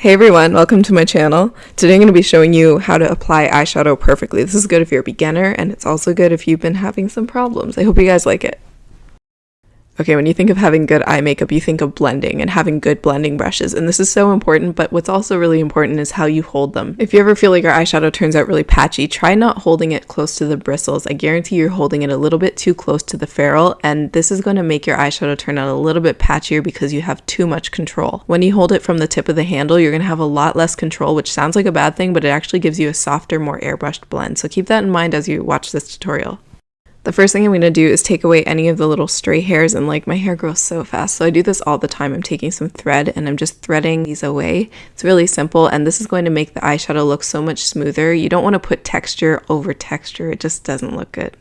Hey everyone, welcome to my channel. Today I'm going to be showing you how to apply eyeshadow perfectly. This is good if you're a beginner and it's also good if you've been having some problems. I hope you guys like it. Okay, when you think of having good eye makeup, you think of blending and having good blending brushes, and this is so important, but what's also really important is how you hold them. If you ever feel like your eyeshadow turns out really patchy, try not holding it close to the bristles. I guarantee you're holding it a little bit too close to the ferrule, and this is going to make your eyeshadow turn out a little bit patchier because you have too much control. When you hold it from the tip of the handle, you're going to have a lot less control, which sounds like a bad thing, but it actually gives you a softer, more airbrushed blend. So keep that in mind as you watch this tutorial. The first thing I'm going to do is take away any of the little stray hairs and like my hair grows so fast. So I do this all the time. I'm taking some thread and I'm just threading these away. It's really simple and this is going to make the eyeshadow look so much smoother. You don't want to put texture over texture. It just doesn't look good.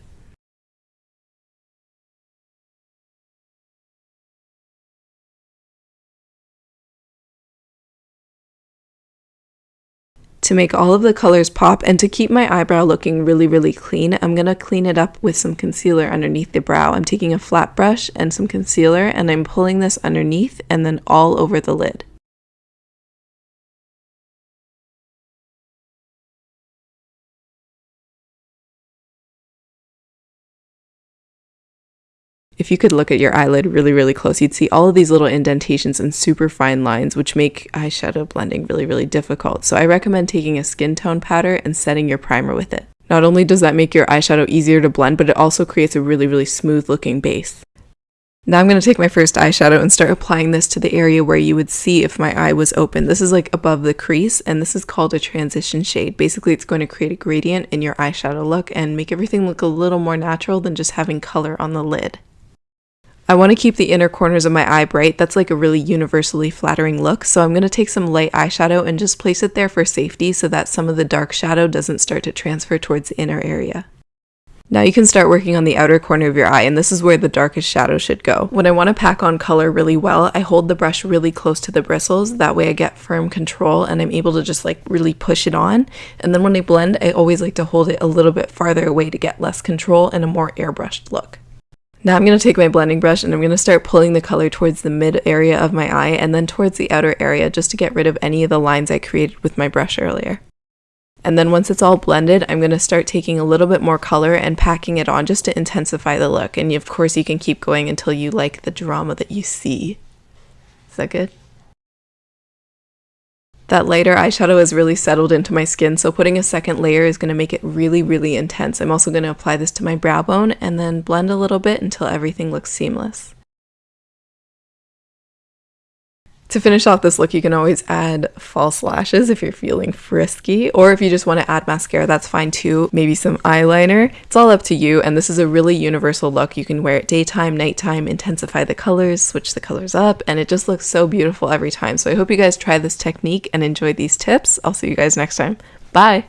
To make all of the colors pop and to keep my eyebrow looking really, really clean, I'm going to clean it up with some concealer underneath the brow. I'm taking a flat brush and some concealer and I'm pulling this underneath and then all over the lid. If you could look at your eyelid really, really close, you'd see all of these little indentations and super fine lines, which make eyeshadow blending really, really difficult. So I recommend taking a skin tone powder and setting your primer with it. Not only does that make your eyeshadow easier to blend, but it also creates a really, really smooth looking base. Now I'm going to take my first eyeshadow and start applying this to the area where you would see if my eye was open. This is like above the crease and this is called a transition shade. Basically it's going to create a gradient in your eyeshadow look and make everything look a little more natural than just having color on the lid. I want to keep the inner corners of my eye bright. That's like a really universally flattering look. So I'm going to take some light eyeshadow and just place it there for safety so that some of the dark shadow doesn't start to transfer towards the inner area. Now you can start working on the outer corner of your eye and this is where the darkest shadow should go. When I want to pack on color really well, I hold the brush really close to the bristles. That way I get firm control and I'm able to just like really push it on. And then when I blend, I always like to hold it a little bit farther away to get less control and a more airbrushed look. Now I'm going to take my blending brush and I'm going to start pulling the color towards the mid area of my eye and then towards the outer area just to get rid of any of the lines I created with my brush earlier. And then once it's all blended, I'm going to start taking a little bit more color and packing it on just to intensify the look. And of course you can keep going until you like the drama that you see. Is that good? That lighter eyeshadow is really settled into my skin, so putting a second layer is going to make it really, really intense. I'm also going to apply this to my brow bone and then blend a little bit until everything looks seamless. To finish off this look, you can always add false lashes if you're feeling frisky, or if you just want to add mascara, that's fine too. Maybe some eyeliner. It's all up to you, and this is a really universal look. You can wear it daytime, nighttime, intensify the colors, switch the colors up, and it just looks so beautiful every time. So I hope you guys try this technique and enjoy these tips. I'll see you guys next time. Bye!